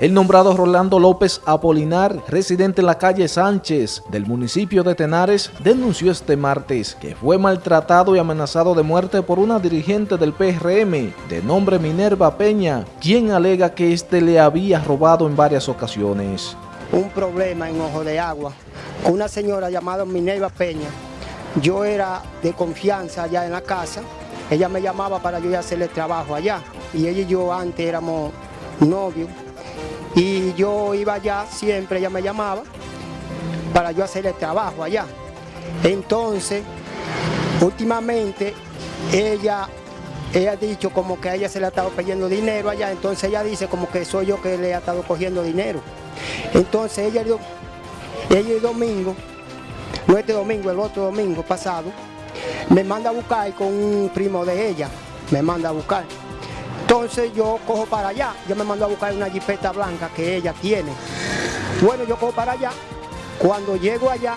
El nombrado Rolando López Apolinar, residente en la calle Sánchez del municipio de Tenares, denunció este martes que fue maltratado y amenazado de muerte por una dirigente del PRM de nombre Minerva Peña, quien alega que éste le había robado en varias ocasiones. Un problema en Ojo de Agua una señora llamada Minerva Peña. Yo era de confianza allá en la casa, ella me llamaba para yo hacerle trabajo allá y ella y yo antes éramos novios yo iba allá, siempre ella me llamaba para yo hacer el trabajo allá. Entonces, últimamente, ella, ella ha dicho como que a ella se le ha estado pidiendo dinero allá, entonces ella dice como que soy yo que le ha estado cogiendo dinero. Entonces ella, ella el domingo, no este domingo, el otro domingo pasado, me manda a buscar con un primo de ella, me manda a buscar. Entonces yo cojo para allá, yo me mando a buscar una jipeta blanca que ella tiene. Bueno, yo cojo para allá, cuando llego allá,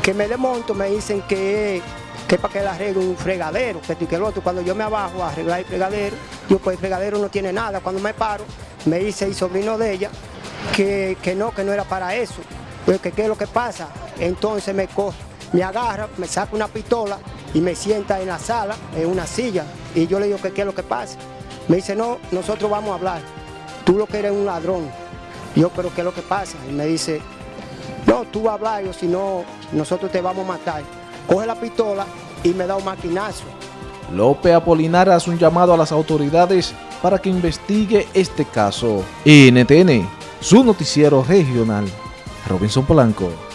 que me desmonto, me dicen que, que para que le arregle un fregadero, que esto y que el otro. Cuando yo me abajo a arreglar el fregadero, yo pues el fregadero no tiene nada. Cuando me paro, me dice el sobrino de ella que, que no, que no era para eso. Pues que qué es lo que pasa. Entonces me coge, me agarra, me saca una pistola y me sienta en la sala, en una silla. Y yo le digo que qué es lo que pasa. Me dice, no, nosotros vamos a hablar. Tú lo que eres un ladrón. Yo, pero ¿qué es lo que pasa? Y me dice, no, tú vas a hablar, o si no, nosotros te vamos a matar. Coge la pistola y me da un maquinazo. López Apolinar hace un llamado a las autoridades para que investigue este caso. NTN, su noticiero regional. Robinson Polanco.